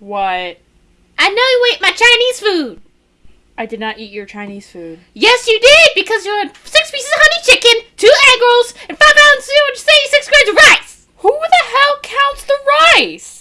What? I know you ate my Chinese food. I did not eat your Chinese food. Yes, you did, because you had six pieces of honey chicken, two egg rolls, and five ounces of 276 grams of rice. Who the hell counts the rice?